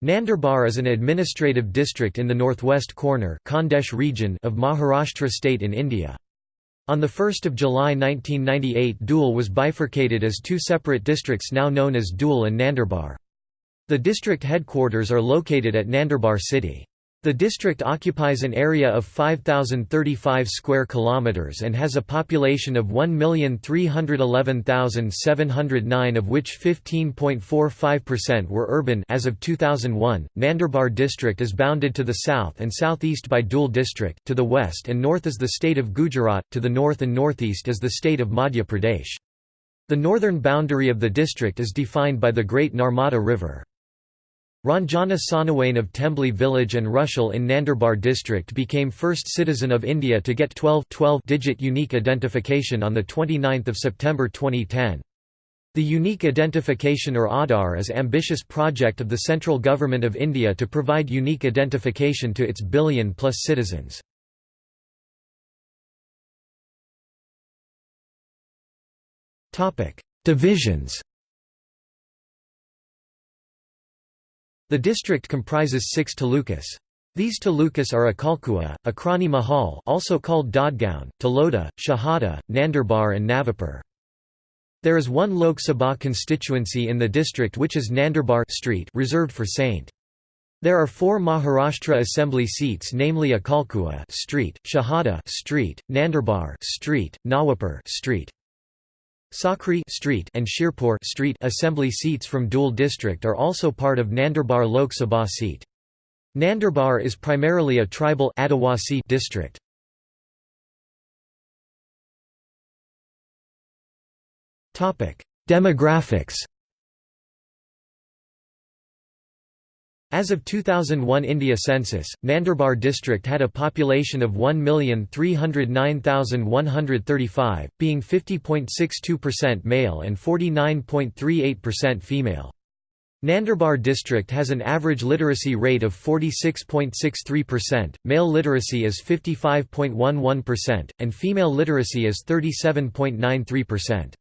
Nandurbar is an administrative district in the northwest corner Khandesh region of Maharashtra state in India. On 1 July 1998 Dhule was bifurcated as two separate districts now known as Dhule and Nandurbar. The district headquarters are located at Nandurbar city. The district occupies an area of 5035 square kilometers and has a population of 1,311,709 of which 15.45% were urban as of 2001. Nandurbar district is bounded to the south and southeast by Dhule district, to the west and north is the state of Gujarat, to the north and northeast is the state of Madhya Pradesh. The northern boundary of the district is defined by the Great Narmada River. Ranjana Sonawane of Tembli village and Rushal in Nandurbar district became first citizen of India to get 12-digit unique identification on 29 September 2010. The Unique Identification or Aadhaar is ambitious project of the central government of India to provide unique identification to its billion-plus citizens. Divisions The district comprises six talukas. These talukas are Akalkua, Akrani Mahal also called Dadgaon, Taloda, Shahada, Nandurbar and Navapur. There is one Lok Sabha constituency in the district which is Nandurbar street reserved for Saint. There are four Maharashtra Assembly seats namely Akalkua street, Shahada street, Nandurbar street, Nawapur street. Sakri Street and Shirpur Street assembly seats from Dhule district are also part of Nandurbar Lok Sabha seat. Nandurbar is primarily a tribal Adivasi district. Demographics As of 2001 India census, Nandurbar district had a population of 1,309,135, being 50.62% male and 49.38% female. Nandurbar district has an average literacy rate of 46.63%, male literacy is 55.11%, and female literacy is 37.93%.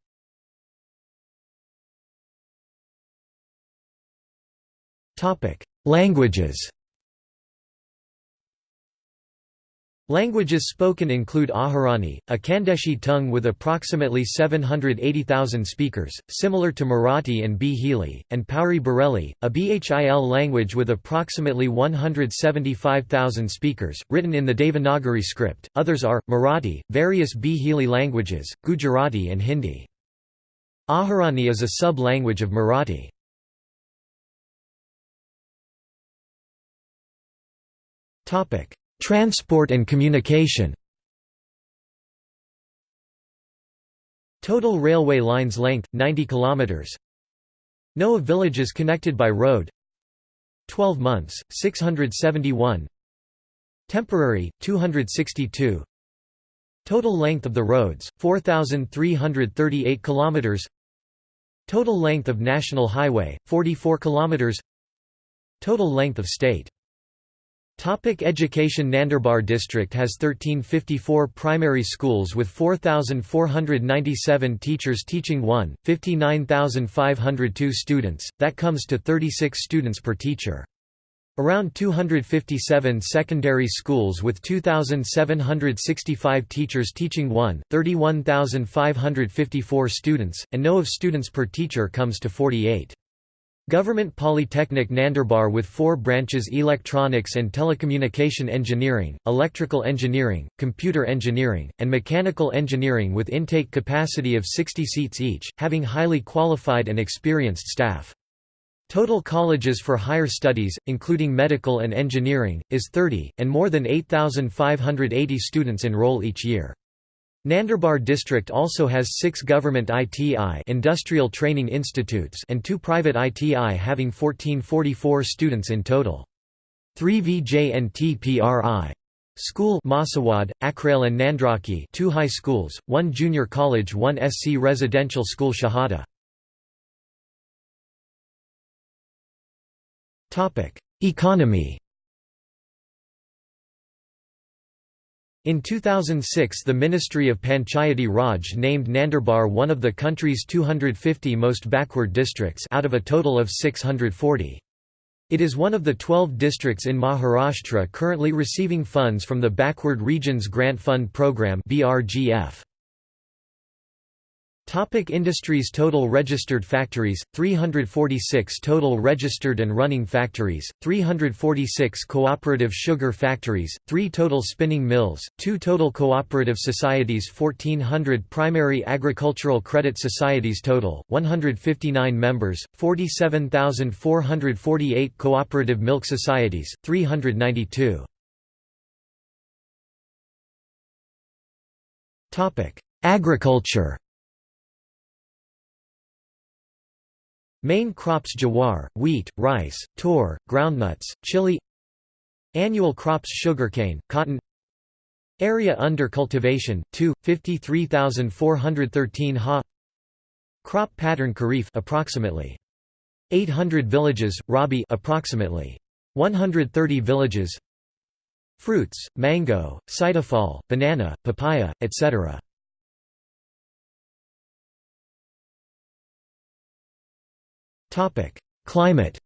Topic: Languages Languages spoken include Ahirani, a Khandeshi tongue with approximately 780,000 speakers, similar to Marathi and Bhili, and Pauri Bareli, a Bhil language with approximately 175,000 speakers, written in the Devanagari script. Others are Marathi, various Bhili languages, Gujarati, and Hindi. Ahirani is a sub-language of Marathi. Topic: Transport and communication. Total railway lines length 90 kilometers. No of villages connected by road. 12 months 671. Temporary 262. Total length of the roads 4338 kilometers. Total length of national highway 44 kilometers. Total length of state Topic education Nandurbar district has 1354 primary schools with 4,497 teachers teaching 1, 59,502 students, that comes to 36 students per teacher. Around 257 secondary schools with 2,765 teachers teaching 1, 31,554 students, and no of students per teacher comes to 48. Government Polytechnic Nandurbar with four branches electronics and telecommunication engineering, electrical engineering, computer engineering, and mechanical engineering with intake capacity of 60 seats each, having highly qualified and experienced staff. Total colleges for higher studies, including medical and engineering, is 30, and more than 8,580 students enroll each year. Nandurbar district also has six government ITI industrial training institutes and two private ITI having 1444 students in total. Three VJNTPRI School Masawad, Akrail and Nandraki two high schools, one junior college one SC residential school Shahada. Economy In 2006 the Ministry of Panchayati Raj named Nandurbar one of the country's 250 most backward districts out of a total of 640. It is one of the 12 districts in Maharashtra currently receiving funds from the Backward Regions Grant Fund Program BRGF. Topic industries Total registered factories, 346 total registered and running factories, 346 cooperative sugar factories, 3 total spinning mills, 2 total cooperative societies 1400 primary agricultural credit societies total, 159 members, 47,448 cooperative milk societies, 392. Agriculture Main crops jawar, wheat, rice, tur, groundnuts, chili. Annual crops sugarcane, cotton. Area under cultivation 2 53413 ha. Crop pattern kharif approximately. 800 villages rabi approximately. 130 villages. Fruits mango sitafal banana papaya etc Climate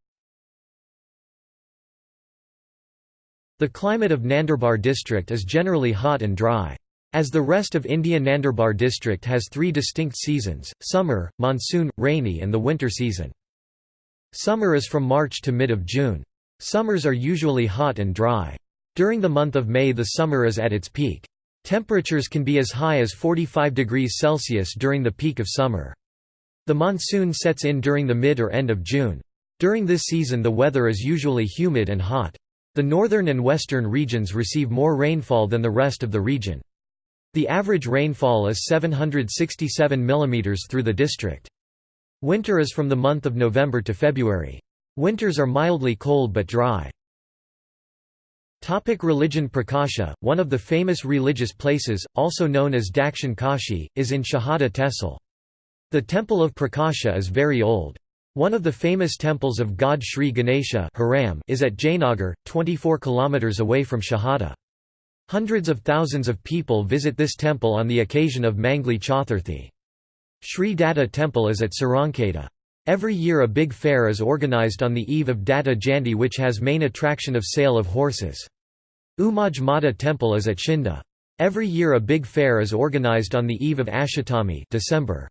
The climate of Nandurbar district is generally hot and dry. As the rest of India Nandurbar district has three distinct seasons, summer, monsoon, rainy and the winter season. Summer is from March to mid of June. Summers are usually hot and dry. During the month of May the summer is at its peak. Temperatures can be as high as 45 degrees Celsius during the peak of summer. The monsoon sets in during the mid or end of June. During this season the weather is usually humid and hot. The northern and western regions receive more rainfall than the rest of the region. The average rainfall is 767 mm through the district. Winter is from the month of November to February. Winters are mildly cold but dry. Topic religion Prakasha, one of the famous religious places, also known as Dakshin Kashi, is in Shahada Tehsil. The temple of Prakasha is very old. One of the famous temples of god Sri Ganesha is at Jainagar, 24 km away from Shahada. Hundreds of thousands of people visit this temple on the occasion of Mangli Chaturthi. Sri Datta temple is at Sarangkheda. Every year a big fair is organized on the eve of Datta Jayanti which has main attraction of sale of horses. Umaj Mata temple is at Shinda. Every year a big fair is organized on the eve of Ashatami December.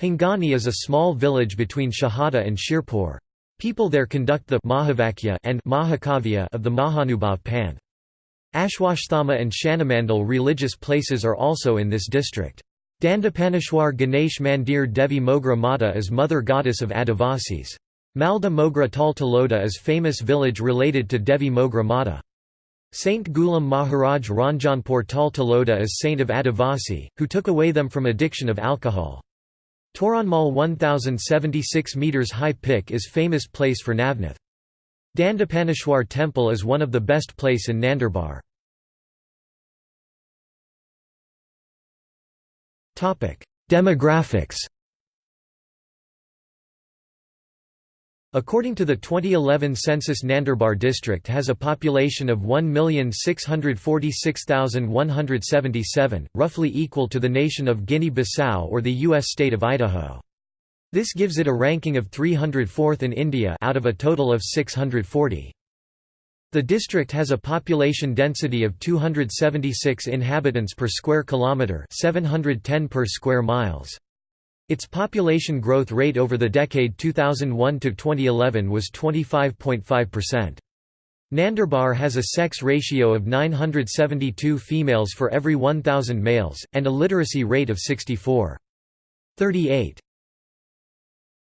Hingani is a small village between Shahada and Shirpur. People there conduct the Mahavakya and Mahakavya of the Mahanubhav Panth. Ashwatthama and Shanamandal religious places are also in this district. Dandapanishwar Ganesh Mandir Devi Mogra Mata is mother goddess of Adivasis. Malda Mogra Taltaloda is famous village related to Devi Mogra Mata. Saint Ghulam Maharaj Ranjanpur Taltaloda is saint of Adivasi, who took away them from addiction of alcohol. Toranmal 1076 metres high pick is famous place for Navnath. Dandapaneshwar temple is one of the best place in Nandurbar. Demographics According to the 2011 census Nandurbar district has a population of 1,646,177, roughly equal to the nation of Guinea-Bissau or the U.S. state of Idaho. This gives it a ranking of 304th in India out of a total of 640. The district has a population density of 276 inhabitants per square kilometre 710 per square miles. Its population growth rate over the decade 2001–2011 was 25.5%. Nandurbar has a sex ratio of 972 females for every 1,000 males, and a literacy rate of 64.38.